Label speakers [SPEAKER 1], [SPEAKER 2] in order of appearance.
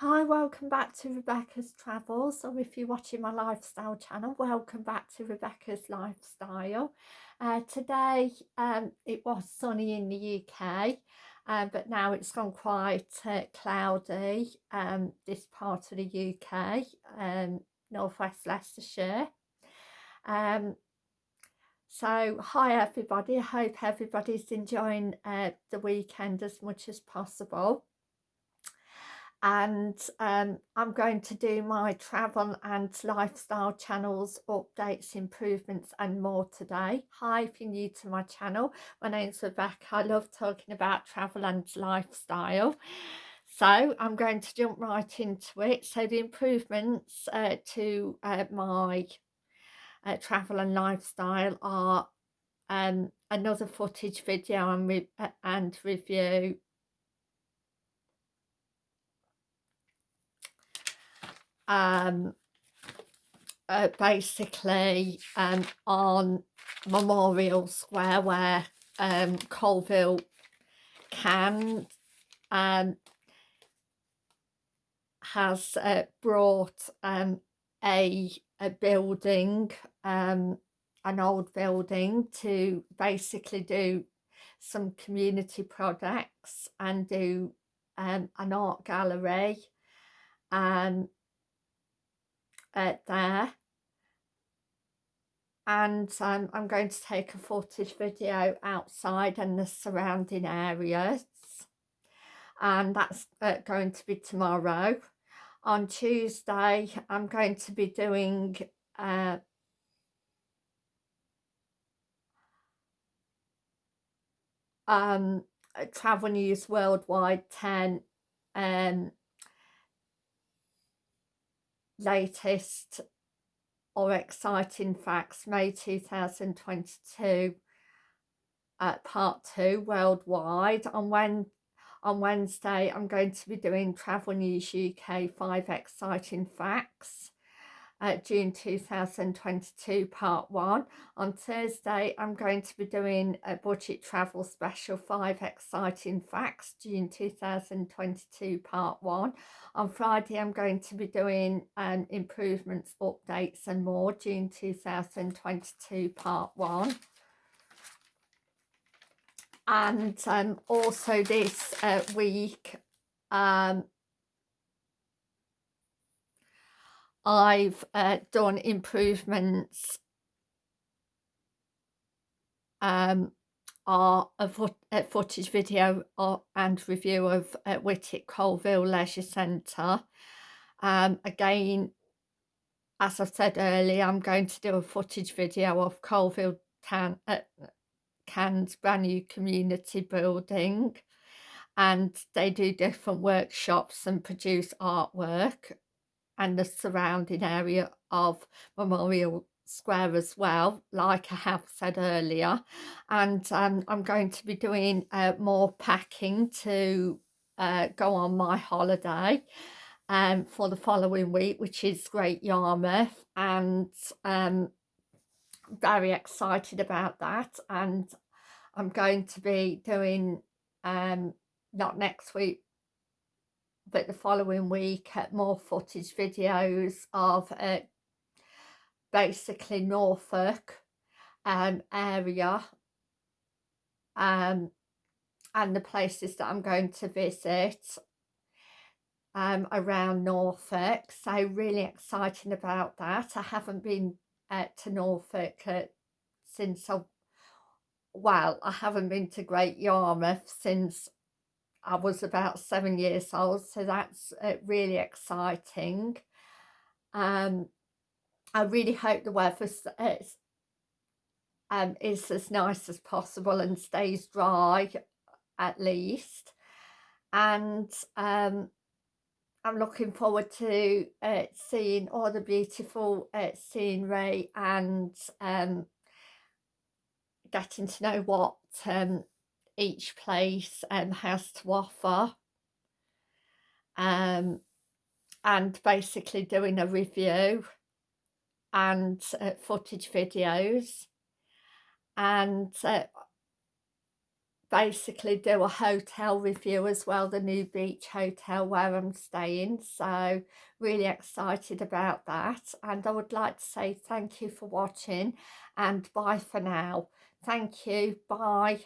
[SPEAKER 1] Hi, welcome back to Rebecca's Travels, or if you're watching my lifestyle channel, welcome back to Rebecca's Lifestyle. Uh, today um, it was sunny in the UK, uh, but now it's gone quite uh, cloudy, um, this part of the UK, um, northwest Leicestershire. Um, so hi everybody, I hope everybody's enjoying uh, the weekend as much as possible and um, I'm going to do my travel and lifestyle channels, updates, improvements and more today. Hi, if you're new to my channel, my name's Rebecca. I love talking about travel and lifestyle. So I'm going to jump right into it. So the improvements uh, to uh, my uh, travel and lifestyle are um, another footage video and, re uh, and review um, uh, basically um, on Memorial Square where um, Coalville CAN um, has uh, brought um, a, a building, um, an old building to basically do some community projects and do um, an art gallery. And uh, there and um, I'm going to take a footage video outside and the surrounding areas and that's uh, going to be tomorrow. On Tuesday I'm going to be doing uh, um, Travel News Worldwide 10 um, latest or exciting facts May 2022 uh, part 2 worldwide. On when on Wednesday I'm going to be doing Travel News UK 5 exciting facts June 2022 part 1. On Thursday I'm going to be doing a budget travel special 5 exciting facts June 2022 part 1. On Friday I'm going to be doing um, improvements, updates and more June 2022 part 1 and um, also this uh, week um, I've uh, done improvements um, are a, a footage video or, and review of uh, Whitwick Coalville Leisure Centre. Um, again, as I said earlier, I'm going to do a footage video of Coalville Town, uh, CAN's brand new community building and they do different workshops and produce artwork and the surrounding area of Memorial Square as well, like I have said earlier. And um, I'm going to be doing uh, more packing to uh, go on my holiday um, for the following week, which is Great Yarmouth. And um, very excited about that. And I'm going to be doing, um, not next week, but the following week at more footage videos of uh, basically Norfolk um, area um, and the places that I'm going to visit um, around Norfolk. So really exciting about that. I haven't been uh, to Norfolk uh, since I, well, I haven't been to Great Yarmouth since I was about seven years old, so that's uh, really exciting. Um, I really hope the weather is, um, is as nice as possible and stays dry at least. And um, I'm looking forward to uh, seeing all the beautiful uh, scenery and um, getting to know what um, each place um, has to offer um, and basically doing a review and uh, footage videos and uh, basically do a hotel review as well, the new beach hotel where I'm staying. So really excited about that. And I would like to say thank you for watching and bye for now. Thank you. Bye.